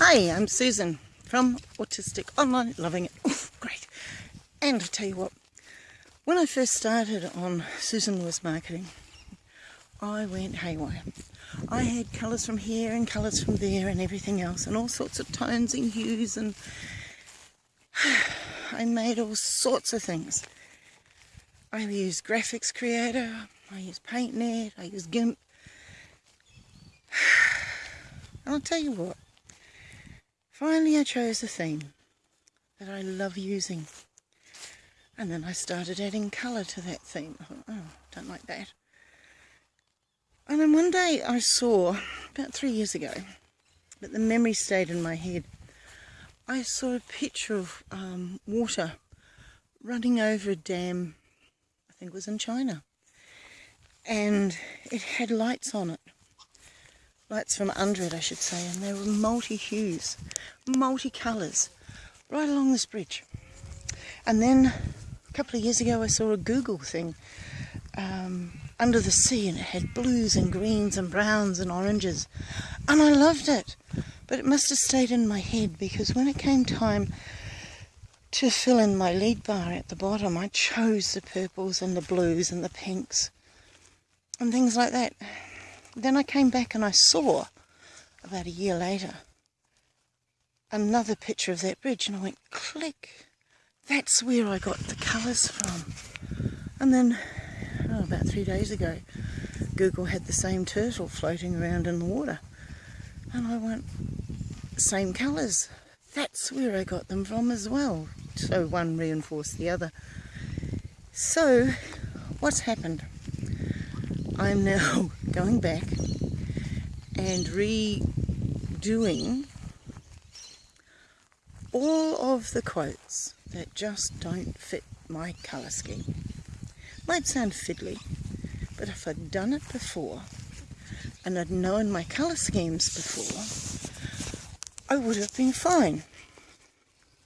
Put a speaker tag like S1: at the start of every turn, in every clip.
S1: Hi, I'm Susan from Autistic Online, loving it. Oof, great. And I tell you what, when I first started on Susan Lewis Marketing, I went haywire. I had colours from here and colours from there and everything else and all sorts of tones and hues and I made all sorts of things. I used Graphics Creator, I used PaintNet, I used GIMP. And I'll tell you what, finally I chose a theme that I love using. And then I started adding colour to that theme. I thought, oh, don't like that. And then one day I saw, about three years ago, but the memory stayed in my head, I saw a picture of um, water running over a dam, I think it was in China. And it had lights on it. Lights from under it, I should say. And they were multi-hues, multi-colours, right along this bridge. And then a couple of years ago I saw a Google thing um, under the sea and it had blues and greens and browns and oranges and I loved it but it must have stayed in my head because when it came time to fill in my lead bar at the bottom I chose the purples and the blues and the pinks and things like that then I came back and I saw about a year later another picture of that bridge and I went click that's where I got the colours from and then oh, about three days ago, Google had the same turtle floating around in the water. And I went, same colours. That's where I got them from as well. So one reinforced the other. So, what's happened? I'm now going back and redoing all of the quotes that just don't fit my colour scheme. Might sound fiddly, but if I'd done it before and I'd known my colour schemes before, I would have been fine.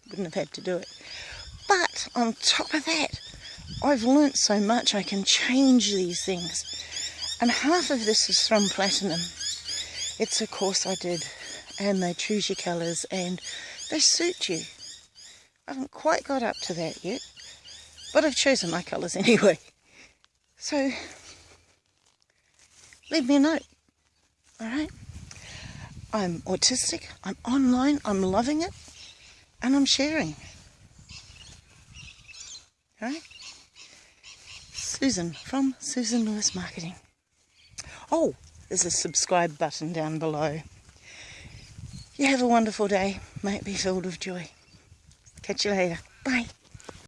S1: Wouldn't have had to do it. But on top of that, I've learnt so much I can change these things. And half of this is from Platinum. It's a course I did and they choose your colours and they suit you. I haven't quite got up to that yet, but I've chosen my colours anyway. So, leave me a note. Alright? I'm autistic, I'm online, I'm loving it, and I'm sharing. Alright? Susan from Susan Lewis Marketing. Oh, there's a subscribe button down below. You have a wonderful day. May it be filled with joy. Catch you later. Bye.